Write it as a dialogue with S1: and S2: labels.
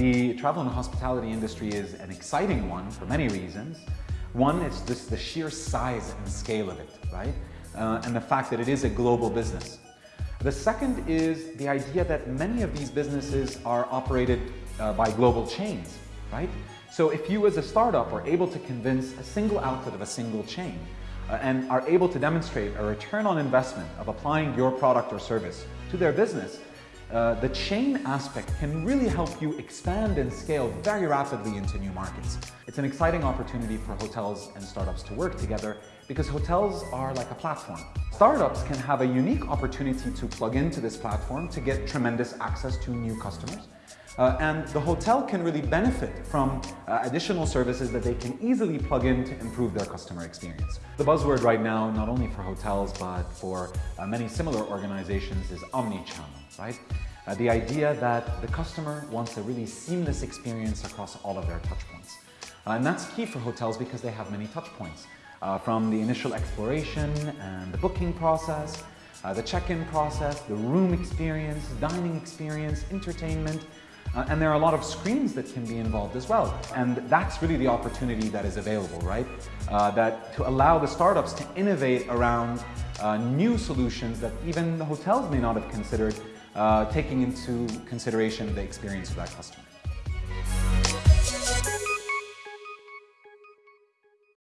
S1: the travel and hospitality industry is an exciting one for many reasons. One is just the sheer size and scale of it, right? Uh, and the fact that it is a global business. The second is the idea that many of these businesses are operated uh, by global chains, right? So if you as a startup are able to convince a single outlet of a single chain uh, and are able to demonstrate a return on investment of applying your product or service to their business, uh, the chain aspect can really help you expand and scale very rapidly into new markets. It's an exciting opportunity for hotels and startups to work together because hotels are like a platform. Startups can have a unique opportunity to plug into this platform to get tremendous access to new customers. Uh, and the hotel can really benefit from uh, additional services that they can easily plug in to improve their customer experience. The buzzword right now, not only for hotels, but for uh, many similar organizations is omni-channel, right? Uh, the idea that the customer wants a really seamless experience across all of their touchpoints. Uh, and that's key for hotels because they have many touchpoints. Uh, from the initial exploration and the booking process, uh, the check-in process, the room experience, dining experience, entertainment, uh, and there are a lot of screens that can be involved as well. And that's really the opportunity that is available, right? Uh, that to allow the startups to innovate around uh, new solutions that even the hotels may not have considered, uh, taking into consideration the experience for that customer.